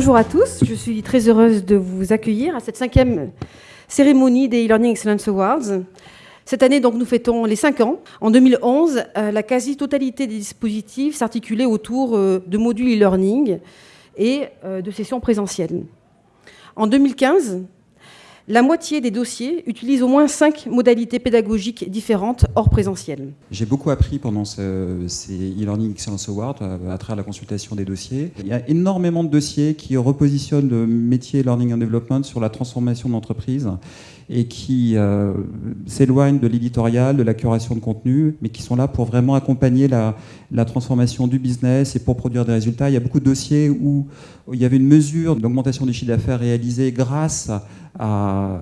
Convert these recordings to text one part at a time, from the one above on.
Bonjour à tous, je suis très heureuse de vous accueillir à cette cinquième cérémonie des e-Learning Excellence Awards. Cette année, donc, nous fêtons les 5 ans. En 2011, euh, la quasi-totalité des dispositifs s'articulait autour euh, de modules e-learning et euh, de sessions présentielles. En 2015, la moitié des dossiers utilisent au moins cinq modalités pédagogiques différentes hors présentiel. J'ai beaucoup appris pendant ces e-learning Excellence Awards à, travers la consultation des dossiers. Il y a énormément de dossiers qui repositionnent le métier Learning and Development sur la transformation d'entreprise et qui euh, s'éloignent de l'éditorial, de la curation de contenu, mais qui sont là pour vraiment accompagner la, transformation du business et pour produire des résultats. Il y a beaucoup de dossiers où, il y avait une mesure d'augmentation du chiffre d'affaires réalisée grâce à,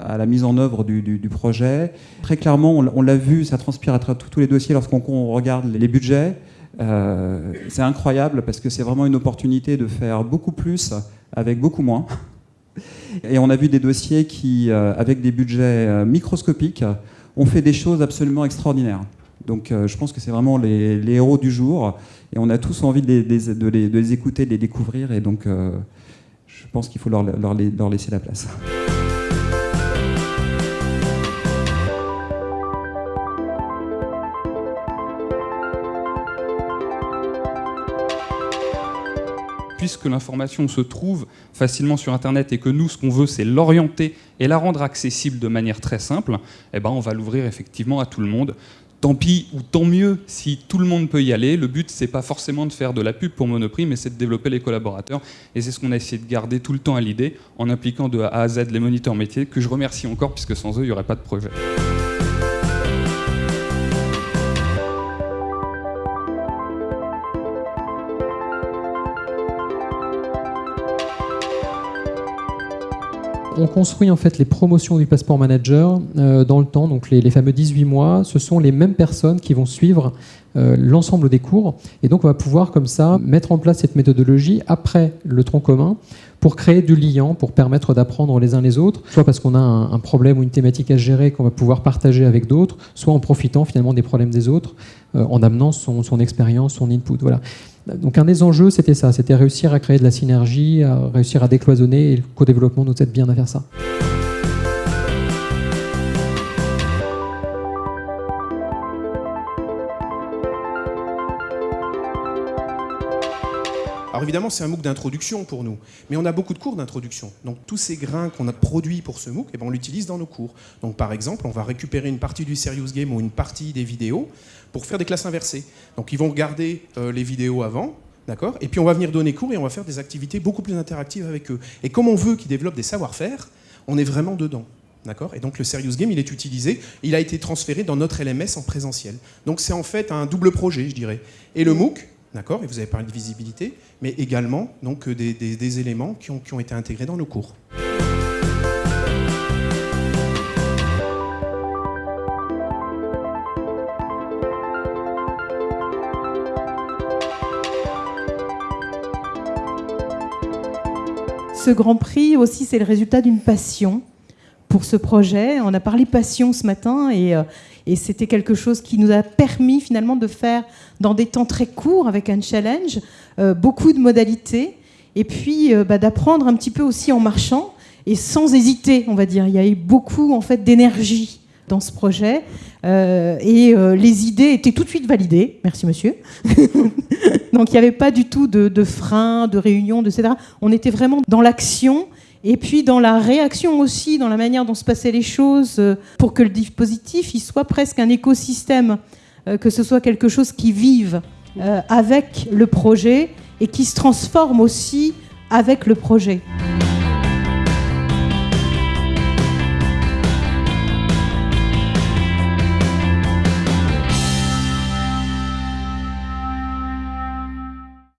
à, la mise en œuvre du, projet. Très clairement, on, l'a vu, ça transpire à travers tous les dossiers lorsqu'on regarde les budgets. Euh, c'est incroyable parce que c'est vraiment une opportunité de faire beaucoup plus avec beaucoup moins. Et on a vu des dossiers qui, euh, avec des budgets euh, microscopiques, ont fait des choses absolument extraordinaires. Donc euh, je pense que c'est vraiment les, héros du jour. Et on a tous envie de les, écouter, de les découvrir. Et donc je pense qu'il faut leur laisser la place. puisque l'information se trouve facilement sur Internet et que nous, ce qu'on veut, c'est l'orienter et la rendre accessible de manière très simple, eh ben, on va l'ouvrir effectivement à tout le monde. Tant pis ou tant mieux si tout le monde peut y aller. Le but, c'est pas forcément de faire de la pub pour Monoprix, mais c'est de développer les collaborateurs. Et c'est ce qu'on a essayé de garder tout le temps à l'idée, en impliquant de A à Z les moniteurs métiers, que je remercie encore, puisque sans eux, il n'y aurait pas de projet. On construit en fait les promotions du Passport Manager euh, dans le temps, donc les, fameux 18 mois. Ce sont les mêmes personnes qui vont suivre euh, l'ensemble des cours. Et donc on va pouvoir comme ça mettre en place cette méthodologie après le tronc commun pour créer du lien, pour permettre d'apprendre les uns les autres, soit parce qu'on a un, problème ou une thématique à gérer qu'on va pouvoir partager avec d'autres, soit en profitant finalement des problèmes des autres, euh, en amenant son, son expérience, son input. Voilà. Donc un des enjeux, c'était ça, c'était réussir à créer de la synergie, réussir à décloisonner, et le co-développement nous aide bien à faire ça. Alors évidemment, c'est un MOOC d'introduction pour nous, mais on a beaucoup de cours d'introduction. Donc tous ces grains qu'on a produits pour ce MOOC, eh ben, on l'utilise dans nos cours. Donc par exemple, on va récupérer une partie du Serious Game ou une partie des vidéos pour faire des classes inversées. Donc ils vont regarder euh, les vidéos avant, d'accord Et puis on va venir donner cours et on va faire des activités beaucoup plus interactives avec eux. Et comme on veut qu'ils développent des savoir-faire, on est vraiment dedans. Et donc le Serious Game, il est utilisé, il a été transféré dans notre LMS en présentiel. Donc c'est en fait un double projet, je dirais. Et le MOOC, D'accord Et vous avez parlé de visibilité, mais également donc, euh, des, éléments qui ont, qui ont été intégrés dans nos cours. Ce Grand Prix aussi, c'est le résultat d'une passion pour ce projet. On a parlé passion ce matin et, euh, et c'était quelque chose qui nous a permis finalement de faire dans des temps très courts avec un challenge, euh, beaucoup de modalités, et puis euh, bah, d'apprendre un petit peu aussi en marchant et sans hésiter, on va dire. Il y a eu beaucoup en fait d'énergie dans ce projet et les idées étaient tout de suite validées. Merci monsieur. Donc il n'y avait pas du tout de, de frein, de réunion, etc. On était vraiment dans l'action et puis dans la réaction aussi, dans la manière dont se passaient les choses, euh, pour que le dispositif il soit presque un écosystème, euh, que ce soit quelque chose qui vive euh, avec le projet et qui se transforme aussi avec le projet.